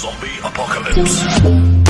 Zombie Apocalypse.